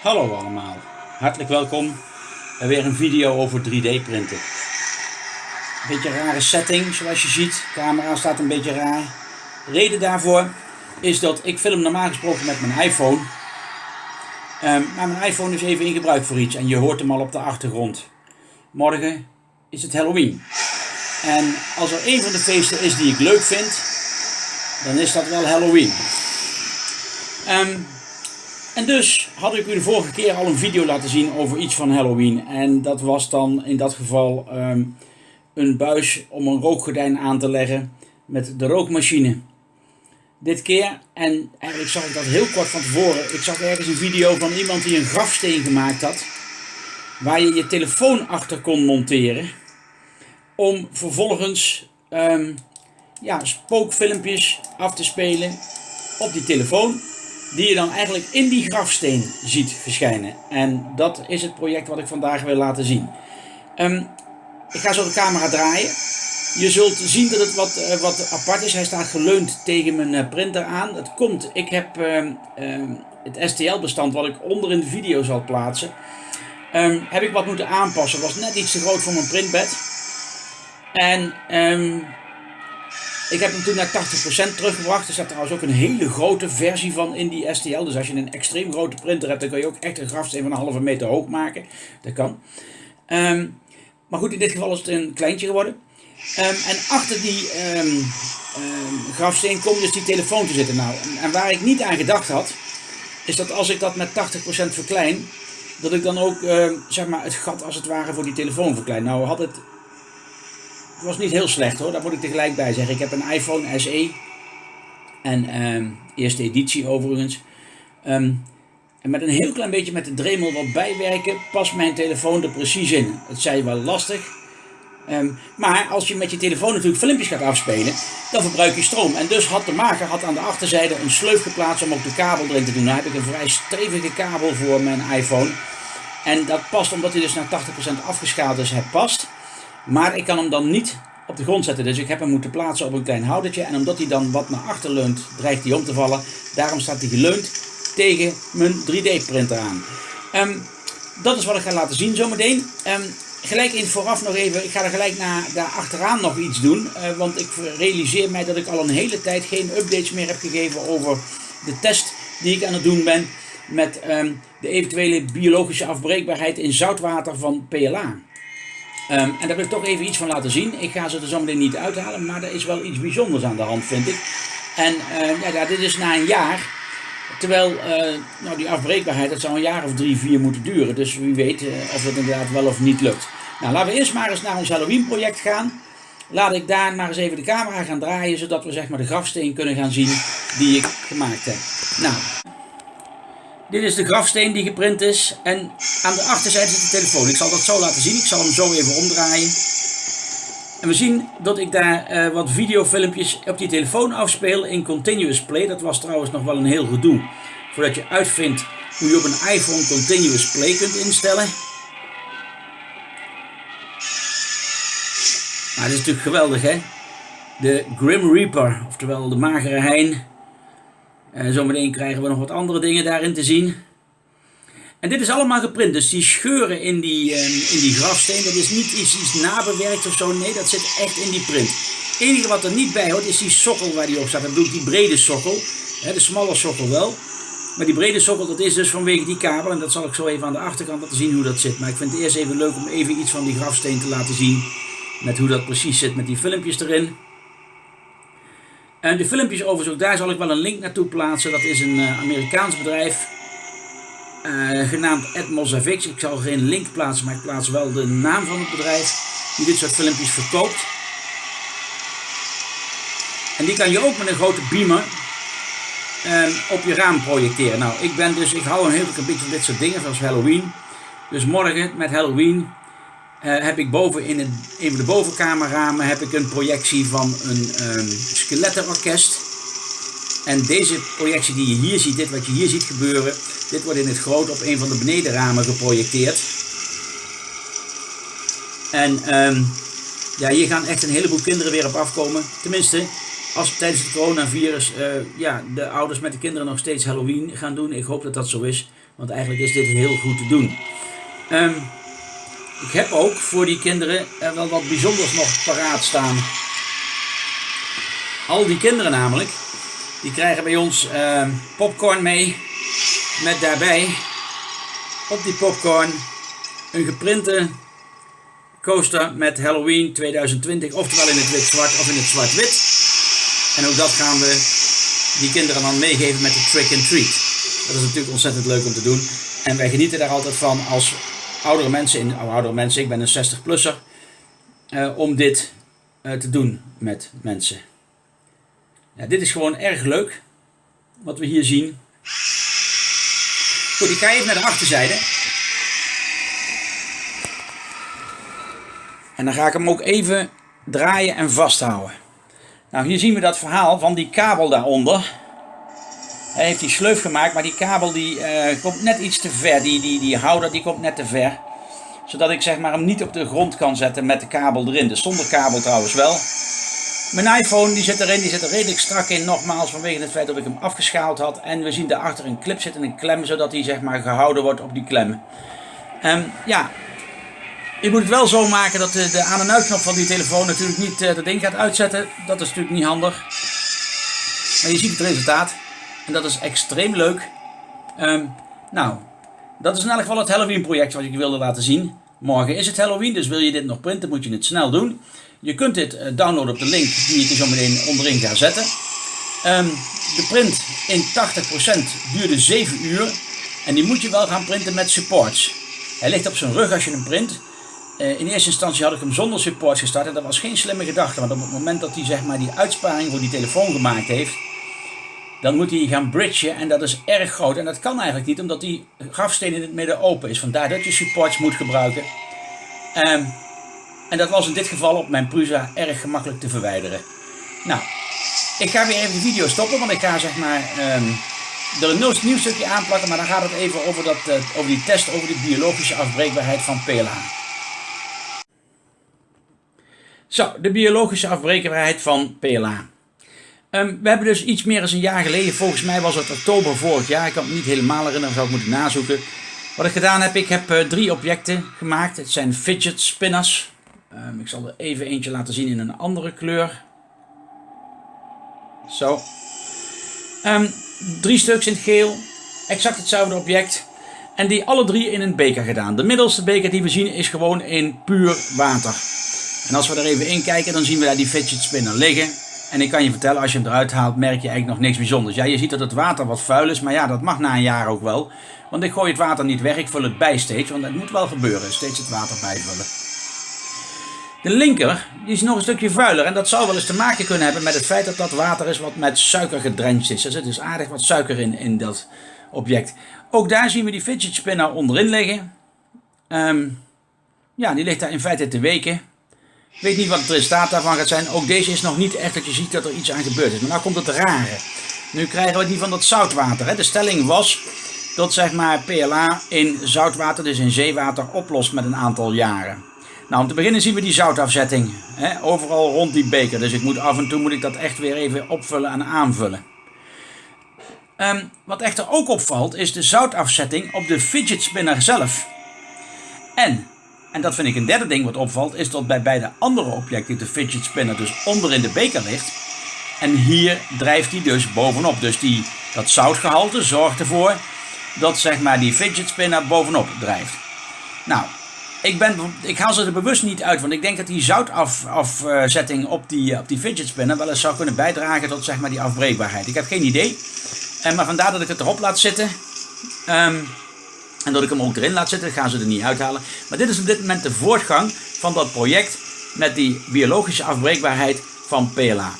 Hallo allemaal, hartelijk welkom bij weer een video over 3D printen. Beetje een rare setting zoals je ziet, de camera staat een beetje raar. De reden daarvoor is dat ik film normaal gesproken met mijn iPhone. Um, maar mijn iPhone is even in gebruik voor iets en je hoort hem al op de achtergrond. Morgen is het Halloween. En als er een van de feesten is die ik leuk vind, dan is dat wel Halloween. Um, en dus had ik u de vorige keer al een video laten zien over iets van Halloween. En dat was dan in dat geval um, een buis om een rookgordijn aan te leggen met de rookmachine. Dit keer, en eigenlijk zag ik dat heel kort van tevoren, ik zag ergens een video van iemand die een grafsteen gemaakt had. Waar je je telefoon achter kon monteren. Om vervolgens um, ja, spookfilmpjes af te spelen op die telefoon die je dan eigenlijk in die grafsteen ziet verschijnen. En dat is het project wat ik vandaag wil laten zien. Um, ik ga zo de camera draaien. Je zult zien dat het wat, uh, wat apart is. Hij staat geleund tegen mijn uh, printer aan. Het komt, ik heb uh, het STL-bestand wat ik onder in de video zal plaatsen. Ehm, heb ik wat moeten aanpassen. was net iets te groot voor mijn printbed. En ik heb hem toen naar 80% teruggebracht. Er staat trouwens ook een hele grote versie van in die STL. Dus als je een extreem grote printer hebt, dan kun je ook echt een grafsteen van een halve meter hoog maken. Dat kan. Um, maar goed, in dit geval is het een kleintje geworden. Um, en achter die um, grafsteen komt dus die telefoon te zitten. Nou, en waar ik niet aan gedacht had, is dat als ik dat met 80% verklein, dat ik dan ook zeg maar het gat als het ware voor die telefoon verklein. Nou had het het was niet heel slecht hoor, daar moet ik tegelijk bij zeggen. Ik heb een iPhone SE. En um, eerste editie overigens. Um, en met een heel klein beetje met de Dremel wat bijwerken, past mijn telefoon er precies in. Het zij wel lastig. Um, maar als je met je telefoon natuurlijk filmpjes gaat afspelen, dan verbruik je stroom. En dus had de maker had aan de achterzijde een sleuf geplaatst om ook de kabel erin te doen. Nou heb ik een vrij stevige kabel voor mijn iPhone. En dat past omdat hij dus naar 80% afgeschaald is, het past. Maar ik kan hem dan niet op de grond zetten. Dus ik heb hem moeten plaatsen op een klein houdertje. En omdat hij dan wat naar achter leunt, dreigt hij om te vallen. Daarom staat hij geleund tegen mijn 3D printer aan. Um, dat is wat ik ga laten zien zometeen. Um, gelijk in vooraf nog even, ik ga er gelijk naar, daar achteraan nog iets doen. Uh, want ik realiseer mij dat ik al een hele tijd geen updates meer heb gegeven over de test die ik aan het doen ben. Met um, de eventuele biologische afbreekbaarheid in zoutwater van PLA. Um, en daar wil ik toch even iets van laten zien. Ik ga ze er zo meteen niet uithalen, maar er is wel iets bijzonders aan de hand, vind ik. En uh, ja, dit is na een jaar. Terwijl uh, nou, die afbreekbaarheid, dat zou een jaar of drie, vier moeten duren. Dus wie weet uh, of het inderdaad wel of niet lukt. Nou, laten we eerst maar eens naar ons Halloween project gaan. Laat ik daar maar eens even de camera gaan draaien, zodat we zeg maar de grafsteen kunnen gaan zien die ik gemaakt heb. Nou, dit is de grafsteen die geprint is. En aan de achterzijde zit de telefoon. Ik zal dat zo laten zien. Ik zal hem zo even omdraaien. En we zien dat ik daar uh, wat videofilmpjes op die telefoon afspeel in Continuous Play. Dat was trouwens nog wel een heel gedoe. Voordat je uitvindt hoe je op een iPhone Continuous Play kunt instellen. Maar dit is natuurlijk geweldig hè. De Grim Reaper, oftewel de magere hein. En zometeen krijgen we nog wat andere dingen daarin te zien. En dit is allemaal geprint, dus die scheuren in die, uh, in die grafsteen, dat is niet iets, iets nabewerkt of zo, nee, dat zit echt in die print. Het enige wat er niet bij hoort is die sokkel waar die op staat. Dat bedoel ik die brede sokkel, de smalle sokkel wel. Maar die brede sokkel, dat is dus vanwege die kabel. En dat zal ik zo even aan de achterkant laten zien hoe dat zit. Maar ik vind het eerst even leuk om even iets van die grafsteen te laten zien. Met hoe dat precies zit met die filmpjes erin. En de filmpjes overigens, ook daar zal ik wel een link naartoe plaatsen. Dat is een uh, Amerikaans bedrijf. Uh, genaamd Atmos Ik zal geen link plaatsen, maar ik plaats wel de naam van het bedrijf. Die dit soort filmpjes verkoopt. En die kan je ook met een grote beamer uh, op je raam projecteren. Nou, ik ben dus, ik hou een heel beetje van dit soort dingen, zoals Halloween. Dus morgen met Halloween heb ik boven in het, van de bovenkamerramen heb ik een projectie van een um, skelettenorkest. En deze projectie die je hier ziet, dit wat je hier ziet gebeuren, dit wordt in het groot op een van de benedenramen geprojecteerd. En um, ja, hier gaan echt een heleboel kinderen weer op afkomen. Tenminste, als tijdens het coronavirus uh, ja, de ouders met de kinderen nog steeds Halloween gaan doen. Ik hoop dat dat zo is. Want eigenlijk is dit heel goed te doen. Ehm, ik heb ook voor die kinderen er wel wat bijzonders nog paraat staan. Al die kinderen namelijk, die krijgen bij ons ehm, popcorn mee. Met daarbij op die popcorn een geprinte coaster met Halloween 2020. Oftewel in het wit-zwart of in het zwart-wit. En ook dat gaan we die kinderen dan meegeven met de trick and treat. Dat is natuurlijk ontzettend leuk om te doen. En wij genieten daar altijd van als oudere mensen, in, oh, oudere mensen, ik ben een 60-plusser, uh, om dit uh, te doen met mensen. Ja, dit is gewoon erg leuk, wat we hier zien. Goed, ik ga even naar de achterzijde. En dan ga ik hem ook even draaien en vasthouden. Nou, hier zien we dat verhaal van die kabel daaronder. Hij heeft die sleuf gemaakt, maar die kabel die uh, komt net iets te ver. Die, die, die houder die komt net te ver. Zodat ik zeg maar hem niet op de grond kan zetten met de kabel erin. Dus zonder kabel trouwens wel. Mijn iPhone die zit erin, die zit er redelijk strak in. Nogmaals vanwege het feit dat ik hem afgeschaald had. En we zien daarachter een clip zitten, een klem. Zodat hij zeg maar gehouden wordt op die klem. Um, ja, je moet het wel zo maken dat de, de aan- en uitknop van die telefoon natuurlijk niet uh, dat ding gaat uitzetten. Dat is natuurlijk niet handig. Maar je ziet het resultaat. En dat is extreem leuk. Um, nou, dat is in elk geval het Halloween project wat ik wilde laten zien. Morgen is het Halloween, dus wil je dit nog printen, moet je het snel doen. Je kunt dit uh, downloaden op de link die ik er zo meteen onderin ga zetten. Um, de print in 80% duurde 7 uur. En die moet je wel gaan printen met supports. Hij ligt op zijn rug als je hem print. Uh, in eerste instantie had ik hem zonder supports gestart en dat was geen slimme gedachte. Want op het moment dat hij zeg maar, die uitsparing voor die telefoon gemaakt heeft, dan moet hij gaan bridgen en dat is erg groot. En dat kan eigenlijk niet, omdat die grafsteen in het midden open is. Vandaar dat je supports moet gebruiken. Um, en dat was in dit geval op mijn Prusa erg gemakkelijk te verwijderen. Nou, ik ga weer even de video stoppen, want ik ga zeg maar um, er een nieuw stukje aanplakken. Maar dan gaat het even over, dat, uh, over die test over de biologische afbreekbaarheid van PLA. Zo, de biologische afbreekbaarheid van PLA. Um, we hebben dus iets meer dan een jaar geleden, volgens mij was het oktober vorig jaar, ik kan het niet helemaal herinneren, zou ik moeten nazoeken. Wat ik gedaan heb, ik heb uh, drie objecten gemaakt. Het zijn fidget spinners. Um, ik zal er even eentje laten zien in een andere kleur. Zo. Um, drie stuks in het geel. Exact hetzelfde object. En die alle drie in een beker gedaan. De middelste beker die we zien is gewoon in puur water. En als we er even in kijken, dan zien we daar die fidget spinner liggen. En ik kan je vertellen, als je hem eruit haalt, merk je eigenlijk nog niks bijzonders. Ja, je ziet dat het water wat vuil is, maar ja, dat mag na een jaar ook wel. Want ik gooi het water niet weg, ik vul het bij steeds, want dat moet wel gebeuren, steeds het water bijvullen. De linker, die is nog een stukje vuiler en dat zou wel eens te maken kunnen hebben met het feit dat dat water is wat met suiker gedrencht is. Er zit dus aardig wat suiker in, in dat object. Ook daar zien we die fidget spinner onderin liggen. Um, ja, die ligt daar in feite te weken. Ik weet niet wat het resultaat daarvan gaat zijn. Ook deze is nog niet echt dat je ziet dat er iets aan gebeurd is. Maar nou komt het rare. Nu krijgen we die van dat zoutwater. Hè. De stelling was dat zeg maar PLA in zoutwater, dus in zeewater, oplost met een aantal jaren. Nou, om te beginnen zien we die zoutafzetting. Hè, overal rond die beker. Dus ik moet af en toe moet ik dat echt weer even opvullen en aanvullen. Um, wat echter ook opvalt is de zoutafzetting op de fidget spinner zelf. En en dat vind ik een derde ding wat opvalt, is dat bij beide andere objecten de fidget spinner dus onder in de beker ligt. En hier drijft hij dus bovenop. Dus die, dat zoutgehalte zorgt ervoor dat zeg maar die fidget spinner bovenop drijft. Nou, ik, ben, ik haal ze er bewust niet uit, want ik denk dat die zoutafzetting op die, op die fidget spinner wel eens zou kunnen bijdragen tot zeg maar die afbreekbaarheid. Ik heb geen idee, en maar vandaar dat ik het erop laat zitten. Um, en dat ik hem ook erin laat zitten, gaan ze er niet uithalen. Maar dit is op dit moment de voortgang van dat project met die biologische afbreekbaarheid van PLA.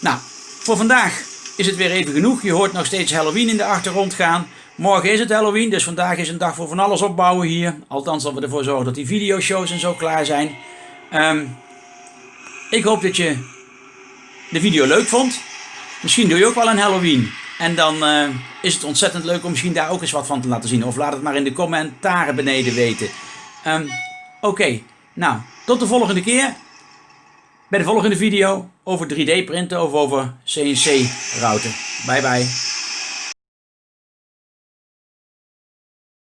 Nou, voor vandaag is het weer even genoeg. Je hoort nog steeds Halloween in de achtergrond gaan. Morgen is het Halloween, dus vandaag is een dag voor van alles opbouwen hier. Althans, dat we ervoor zorgen dat die videoshows en zo klaar zijn. Um, ik hoop dat je de video leuk vond. Misschien doe je ook wel een Halloween. En dan uh, is het ontzettend leuk om misschien daar ook eens wat van te laten zien. Of laat het maar in de commentaren beneden weten. Um, Oké, nou, tot de volgende keer. Bij de volgende video over 3D printen of over CNC routen. Bye bye.